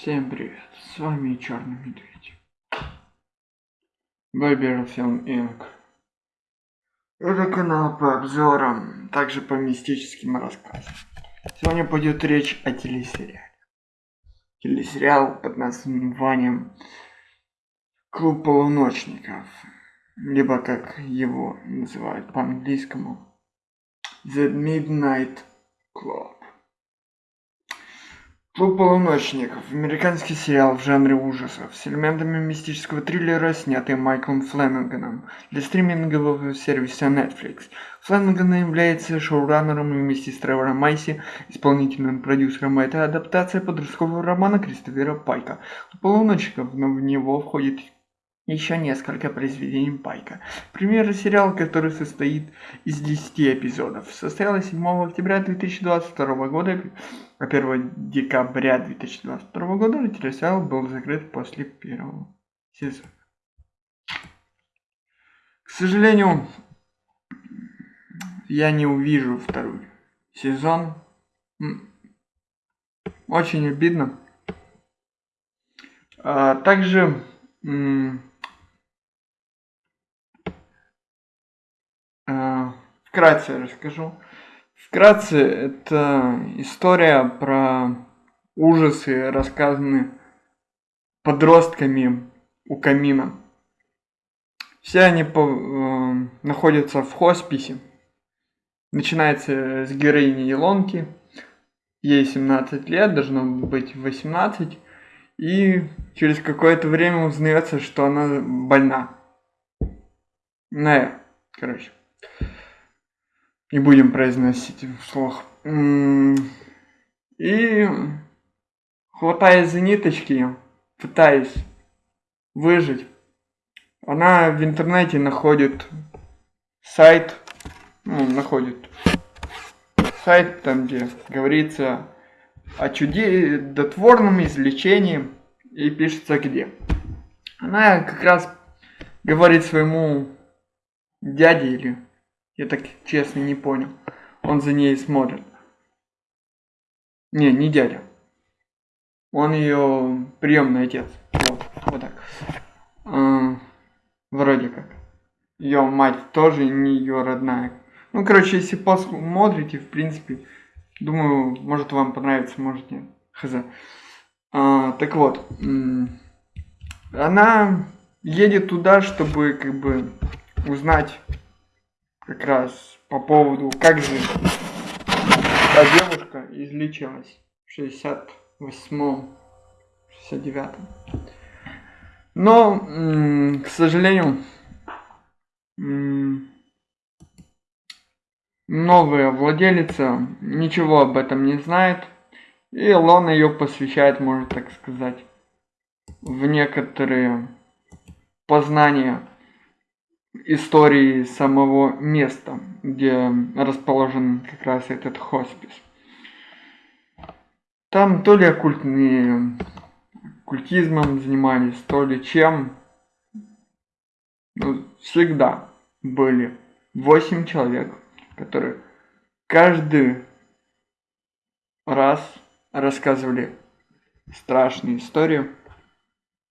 Всем привет, с вами Черный Медведь. Фильм Инк. Это канал по обзорам, также по мистическим рассказам. Сегодня пойдет речь о телесериале. Телесериал под названием Клуб полуночников, либо как его называют по-английскому The Midnight Club. Клуб полуночников. Американский сериал в жанре ужасов с элементами мистического триллера, снятый Майклом Флэнниганом для стримингового сервиса Netflix. Флэнниган является шоураннером вместе с Тревором Майси исполнительным продюсером. Это адаптация подросткового романа Кристофера Пайка. Клуб полуночников, но в него входит еще несколько произведений Пайка. Пример сериал, который состоит из 10 эпизодов. Состоялось 7 октября 2022 года, а 1 декабря 2022 года телесериал был закрыт после первого сезона. К сожалению, я не увижу второй сезон. Очень обидно. А, также Вкратце расскажу. Вкратце, это история про ужасы, рассказанные подростками у камина. Все они по, э, находятся в хосписе. Начинается с героини Елонки. Ей 17 лет, должно быть 18. И через какое-то время узнается, что она больна. Ну, короче не будем произносить вслух. И хватаясь за ниточки, пытаясь выжить, она в интернете находит сайт, ну, находит сайт, там где говорится о чудотворном излечении и пишется где. Она как раз говорит своему дяде или я так честно не понял. Он за ней смотрит. Не, не дядя. Он ее приемный отец. Вот, вот так. А, вроде как. Ее мать тоже не ее родная. Ну, короче, если посмотрите, в принципе, думаю, может вам понравится, может нет. Хз. А, так вот, она едет туда, чтобы как бы узнать как раз по поводу, как же та девушка излечилась в 68-м, 69-м. Но, к сожалению, новая владелица ничего об этом не знает. И Лона ее посвящает, можно так сказать, в некоторые познания истории самого места, где расположен как раз этот хоспис. Там то ли оккультные, оккультизмом занимались, то ли чем. Ну, всегда были восемь человек, которые каждый раз рассказывали страшные истории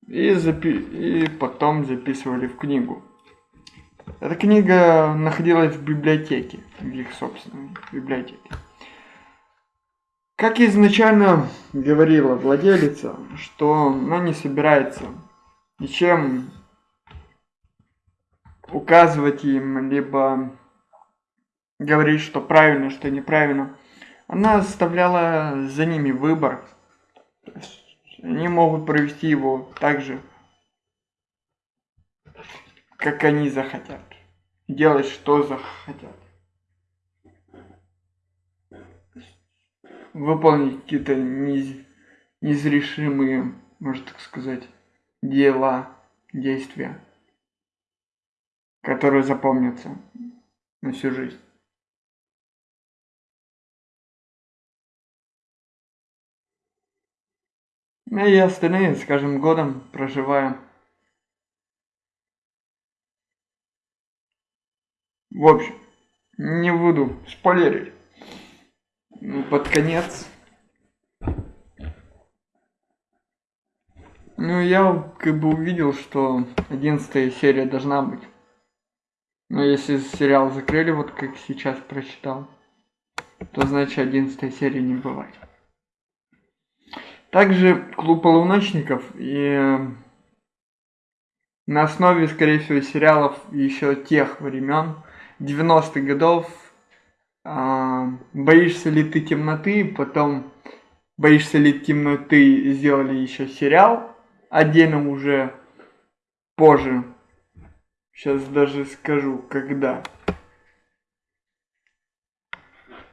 и, запи и потом записывали в книгу. Эта книга находилась в библиотеке, в их собственной библиотеке. Как изначально говорила владелица, что она не собирается ничем указывать им, либо говорить, что правильно, что неправильно. Она оставляла за ними выбор. Они могут провести его так же, как они захотят. Делать, что захотят. Выполнить какие-то нез... неизрешимые, можно так сказать, дела, действия, которые запомнятся на всю жизнь. Ну и остальные с каждым годом проживаем В общем, не буду спойлерить. Под конец Ну, я как бы увидел, что одиннадцатая серия должна быть. Но если сериал закрыли, вот как сейчас прочитал, то значит одиннадцатая серия не бывает. Также клуб полуночников и на основе, скорее всего, сериалов еще тех времен, 90-х годов, а, боишься ли ты темноты, потом боишься ли темноты сделали еще сериал, отдельно уже позже. Сейчас даже скажу, когда.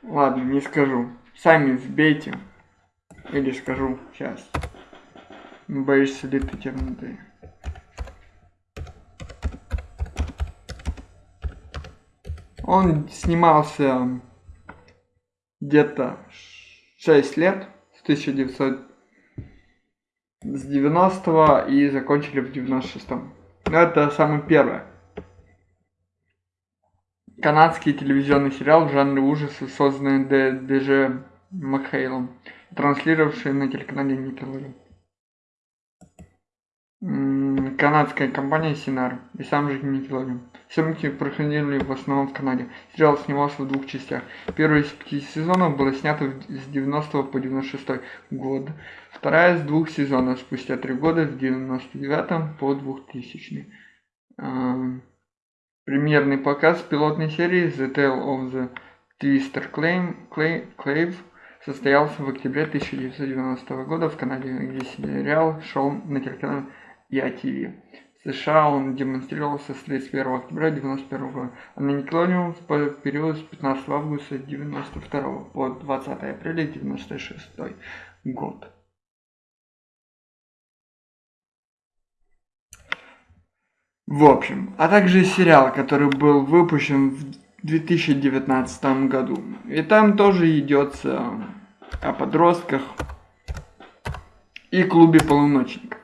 Ладно, не скажу. Сами сбейте. Или скажу сейчас. Боишься ли ты темноты? Он снимался где-то 6 лет, с 1990 и закончили в 96 -м. Это самое первое. Канадский телевизионный сериал в жанре ужасы, созданный Д.Дж. Макхейлом, транслировавший на телеканале Nickelodeon канадская компания Синар и сам же Nickelodeon. Съемки проходили в основном в Канаде. Сериал снимался в двух частях. Первый из пяти сезонов было снято с 90 по 96 год. Вторая из двух сезонов спустя три года с 99 по 2000. Uh, премьерный показ пилотной серии The Tale of the Twister Claim, Clave состоялся в октябре 1990 года в Канаде, где сериал шел на телеканале ITV. В США он демонстрировался с 31 октября 1991 года, а на Nickelodeon в период с 15 августа 1992 по 20 апреля 1996 год. В общем, а также сериал, который был выпущен в 2019 году. И там тоже идется о подростках и клубе полуночников.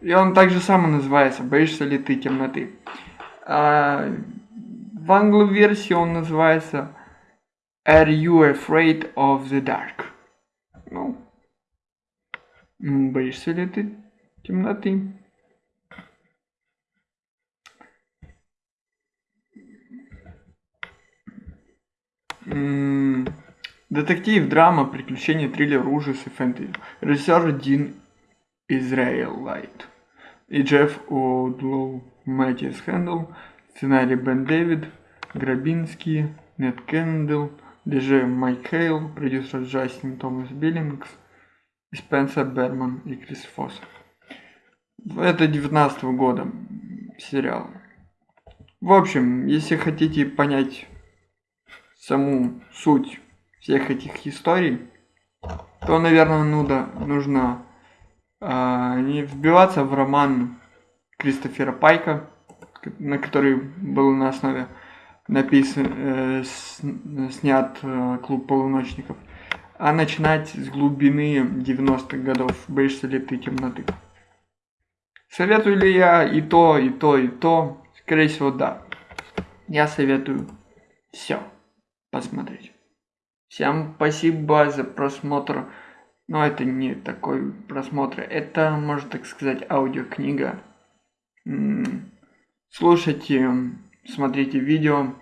И он также само называется «Боишься ли ты темноты?». А, в англо-версии он называется «Are you afraid of the dark?». Ну, боишься ли ты темноты? Детектив, драма, приключения, триллер, ужасы, фэнтези. Режиссер Дин Израилайт. И Джефф О'Длоу, Мэтьюс Хэндл, сценарий Бен Дэвид, Грабинский, Нет Кендалл, Дж. Майк Хейл, продюсер Джастин Томас Биллингс, Спенсер Берман и Крис Фосс. Это 19 -го года сериал. В общем, если хотите понять саму суть всех этих историй, то, наверное, ну нужно э, не вбиваться в роман Кристофера Пайка, на который был на основе написан, э, с, снят э, клуб полуночников, а начинать с глубины 90-х годов «Боишься ли ты темноты?». Советую ли я и то, и то, и то? Скорее всего, да. Я советую все посмотреть. Всем спасибо за просмотр. Но это не такой просмотр. Это, можно так сказать, аудиокнига. Слушайте, смотрите видео.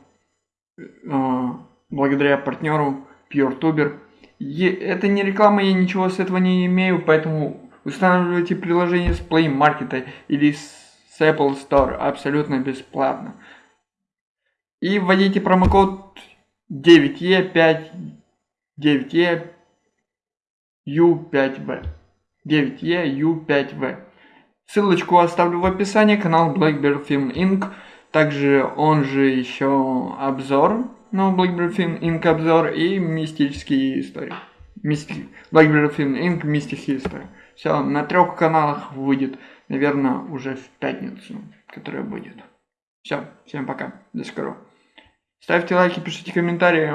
Э, благодаря партнеру PureTuber. Это не реклама, я ничего с этого не имею, поэтому устанавливайте приложение с Play Market или с Apple Store абсолютно бесплатно. И вводите промокод 9E5 9E U5V. 9E U5V. Ссылочку оставлю в описании, канал Blackbeard Film Inc. Также он же еще обзор, ну, Blackbeard Film Inc. обзор и мистические истории. Мисти... Blackbeard Film Inc. мистические истории. Все, на трех каналах выйдет, наверное, уже в пятницу, которая будет. Все, всем пока, до скорого. Ставьте лайки, пишите комментарии.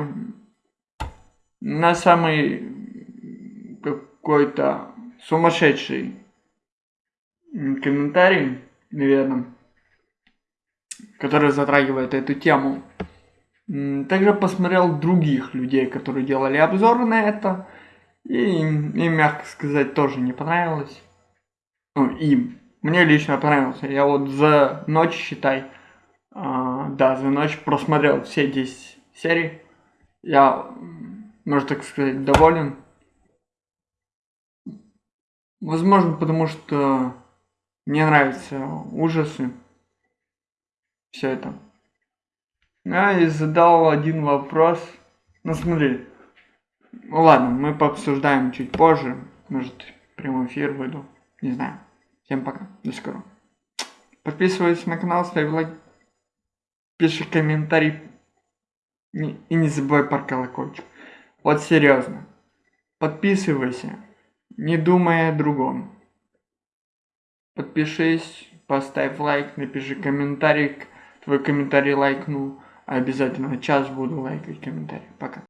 На самый какой-то сумасшедший комментарий, наверное, который затрагивает эту тему. Также посмотрел других людей, которые делали обзоры на это. И им, мягко сказать, тоже не понравилось. Ну, им. Мне лично понравился. Я вот за ночь, считай, а, да, за ночь просмотрел все 10 серий. Я, можно так сказать, доволен. Возможно, потому что мне нравятся ужасы. Все это. А, и задал один вопрос. Ну смотри. Ну ладно, мы пообсуждаем чуть позже. Может, прямой эфир выйду. Не знаю. Всем пока. До скорого. Подписывайся на канал, ставь лайк. Пиши комментарий. И не забывай про колокольчик. Вот серьезно. Подписывайся. Не думая о другом. Подпишись, поставь лайк, напиши комментарий. Твой комментарий лайкнул. Обязательно час буду лайкать комментарий. Пока.